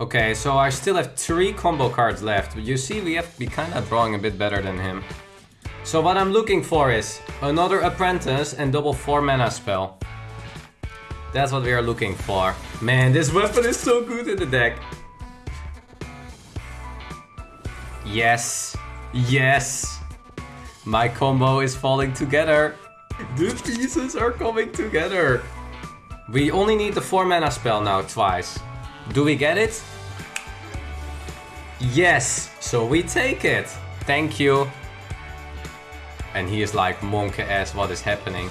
Okay, so I still have three combo cards left. but You see, we have to be kind of drawing a bit better than him. So what I'm looking for is another Apprentice and double 4 mana spell. That's what we are looking for. Man, this weapon is so good in the deck. Yes. Yes. My combo is falling together. The pieces are coming together. We only need the 4 mana spell now twice. Do we get it? Yes. So we take it. Thank you. And he is like, monk ass, what is happening?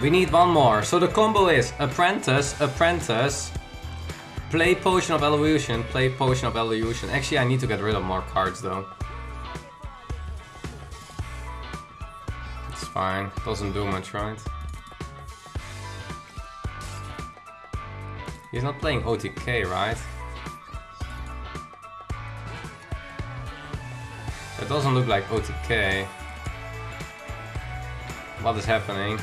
We need one more. So the combo is Apprentice, Apprentice, Play Potion of Evolution, play Potion of Evolution. Actually, I need to get rid of more cards though. It's fine. Doesn't do much, right? He's not playing OTK, right? It doesn't look like OTK. What is happening?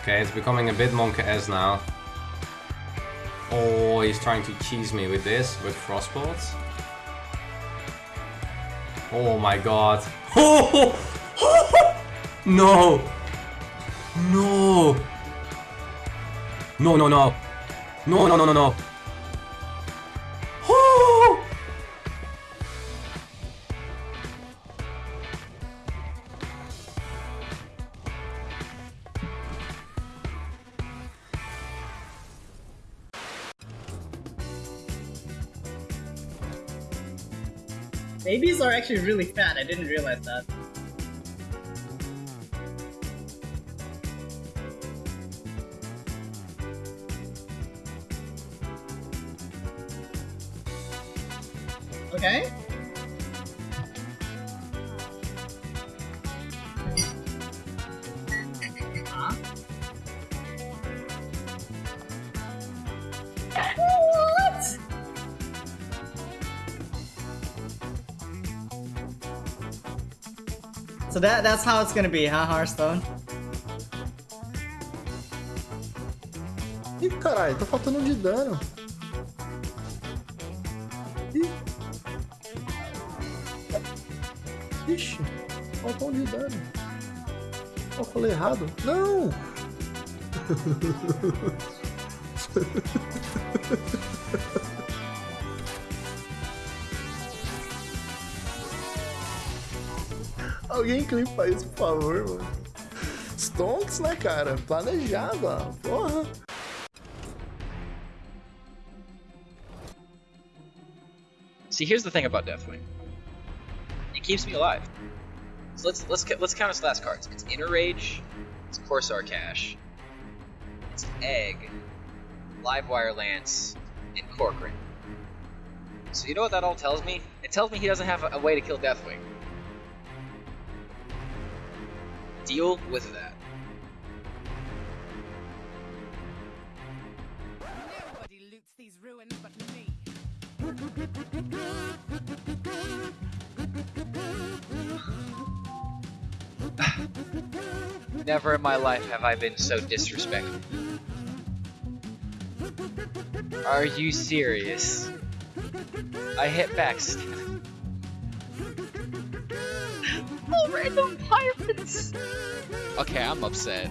Okay, it's becoming a bit Monkey S now. Oh, he's trying to cheese me with this, with Frostbolts. Oh my god. Oh! No! No! No, no, no! No, no, no, no, no! Oh! Babies are actually really fat, I didn't realize that. Okay. So that that's how it's gonna be, huh, Hearthstone? Ih, caralho, tá faltando de dano. Ixi, faltou um de dano. Eu falei errado? Não! Alguém clipa isso, por favor, mano. Stonks, né, cara? Planejado, ó. Porra. See, here's the thing about Deathwing. Keeps me alive. So let's let's let's count its last cards. It's Inner Rage, it's Corsair Cache, it's Egg, Livewire Lance, and Corcoran. So you know what that all tells me? It tells me he doesn't have a, a way to kill Deathwing. Deal with that. Nobody loots these ruins but me. Never in my life have I been so disrespected. Are you serious? I hit back. st- oh, random pirates! Okay, I'm upset.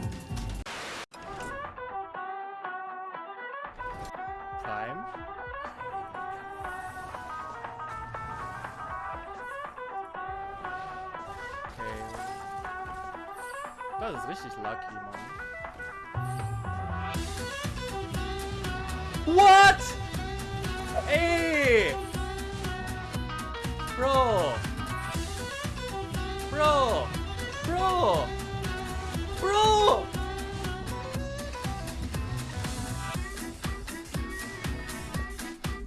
Time. Das ist richtig lucky, Mann. What? Ey! Bro! Bro! Bro! Bro!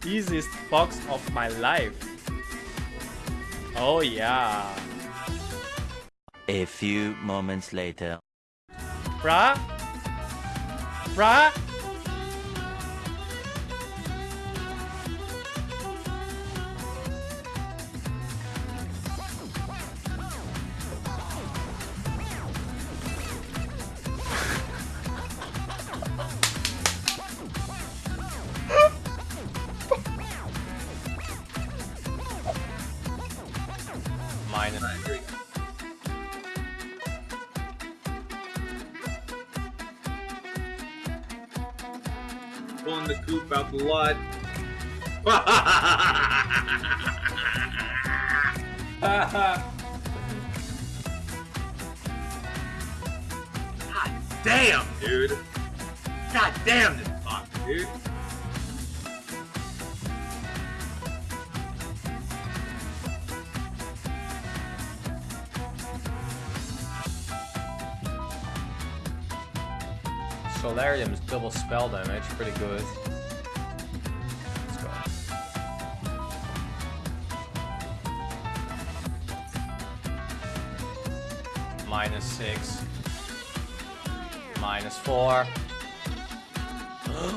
Easiest box of my life. Oh yeah. A few moments later. Bruh? Bruh? Goop lot. God damn, dude. God damn this fuck, dude. Solarium is double spell damage, pretty good. Six. Minus four.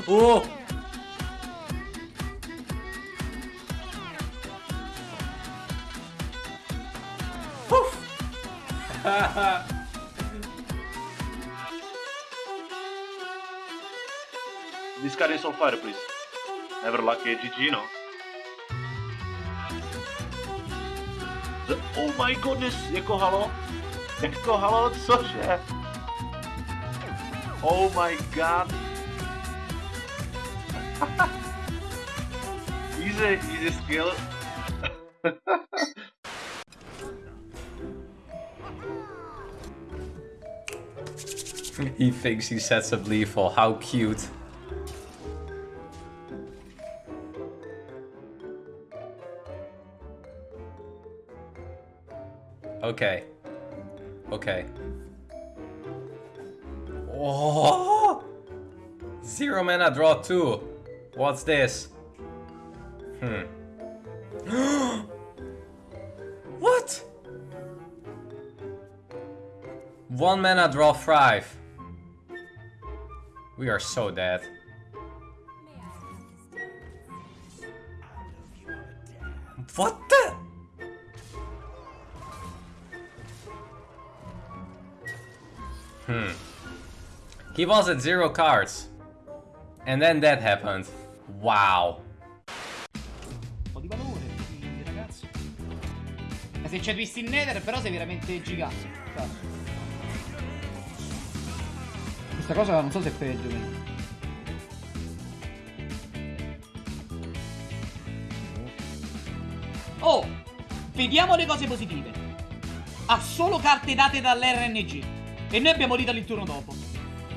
oh! Poof! This card is on fire, please. Never lucky eh, GG, no? The- oh my goodness, jako halo? Jako halo, cože? Oh my god. easy, easy skill. he thinks he sets up lethal. How cute. Okay. Okay. Oh! Zero mana, draw two. What's this? Hmm. what? One mana, draw five. We are so dead. What the? Hmm. He was at zero cards. And then that happened. Wow. Un po' di valore, quindi, ragazzi. Ma se c'è Twist in Nether, però sei veramente gigante. Questa cosa non so se è peggio. quindi. Oh! Vediamo le cose positive. Ha solo carte date dall'RNG. E noi abbiamo Lethal il turno dopo.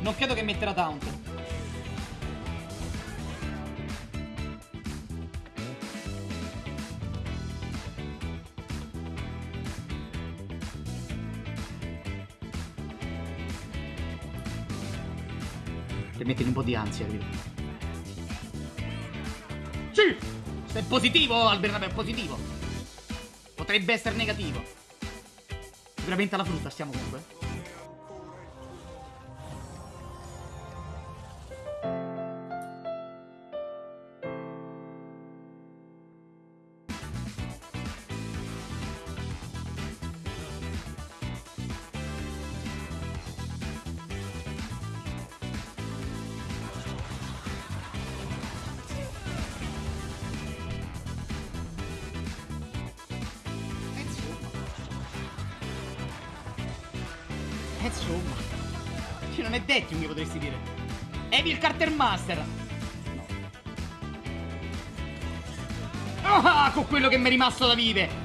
Non credo che metterà taunt. Per mettere un po' di ansia, capito? Sì! Se è positivo, Alberto, è positivo. Potrebbe essere negativo. Sicuramente alla frutta stiamo comunque. Insomma. Cioè, non è detto che potresti dire. Evil Carter Master. No. Ah, con quello che mi è rimasto da vivere.